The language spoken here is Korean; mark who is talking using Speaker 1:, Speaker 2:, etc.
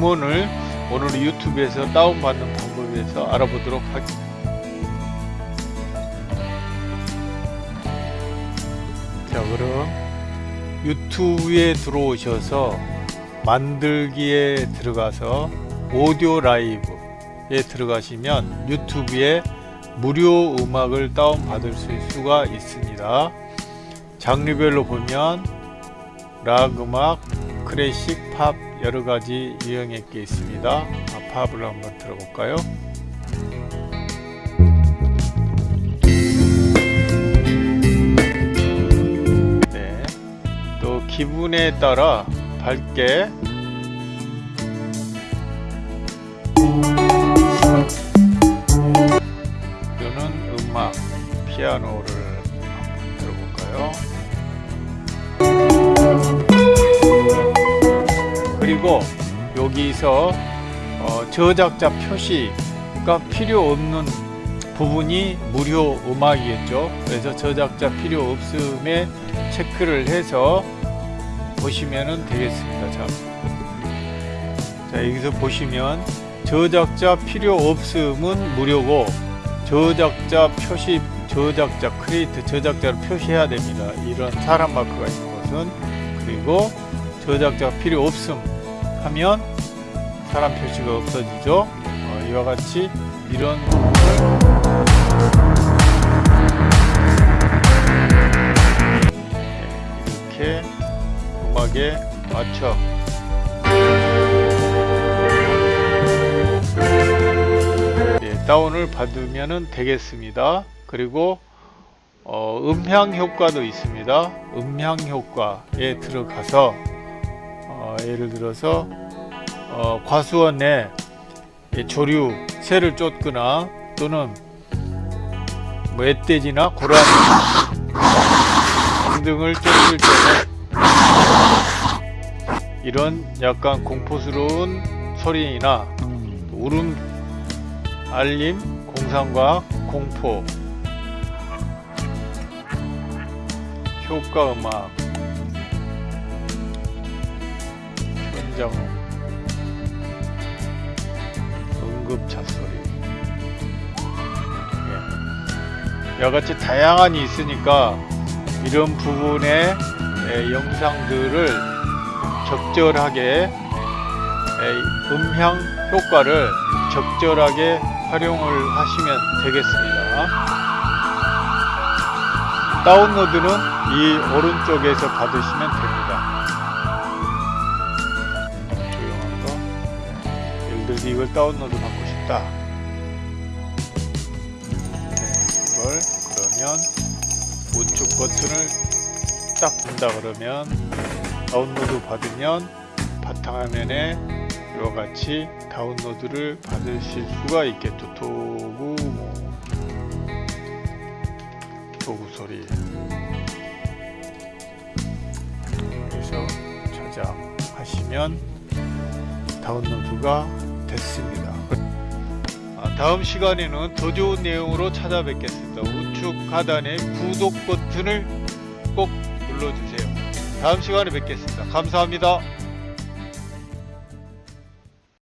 Speaker 1: 음원을 오늘 유튜브에서 다운받는 방법에 대해서 알아보도록 하겠습니다. 자 그럼 유튜브에 들어오셔서 만들기에 들어가서 오디오 라이브에 들어가시면 유튜브에 무료 음악을 다운받을 수가 있습니다. 장르별로 보면 락 음악, 클래식, 팝 여러가지 유형의 게 있습니다. 아, 팝을 한번 들어볼까요? 네, 또 기분에 따라 밝게 또는 음악, 피아노를 한번 들어볼까요? 그리고 여기서 어, 저작자 표시가 필요 없는 부분이 무료 음악이겠죠. 그래서 저작자 필요 없음에 체크를 해서 보시면 되겠습니다. 자, 자 여기서 보시면 저작자 필요 없음은 무료고 저작자 표시 저작자 크리에이트 저작자를 표시해야 됩니다. 이런 사람 마크가 있는 것은 그리고 저작자 필요 없음 하면 사람 표시가 없어지죠. 어, 이와 같이 이런 네, 이렇게 음악에 맞춰 네, 다운을 받으면 되겠습니다. 그리고 어, 음향 효과도 있습니다. 음향 효과에 들어가서 어, 예를 들어서 어, 과수원에 조류 새를 쫓거나 또는 뭐 멧돼지나 고라니 등등을 쫓을 때는 이런 약간 공포스러운 소리나 울음 알림 공상과학 공포 효과 음악 현장 응급차 소리. 예. 이와같이 다양한이 있으니까 이런 부분의 예, 영상들을 적절하게 예, 음향 효과를 적절하게 활용을 하시면 되겠습니다. 다운로드는 이 오른쪽에서 받으시면 됩니다 들어서 이걸 다운로드 받고 싶다. 네, 이걸 그러면 우측 버튼을 딱 본다 그러면 다운로드 받으면 바탕화면에 이와 같이 다운로드를 받으실 수가 있겠죠. 도구 뭐. 도구 소리. 그래서 저장하시면 다운로드가 됐습니다. 아, 다음 시간에는 더 좋은 내용으로 찾아뵙겠습니다. 우측 하단에 구독 버튼을 꼭 눌러주세요. 다음 시간에 뵙겠습니다. 감사합니다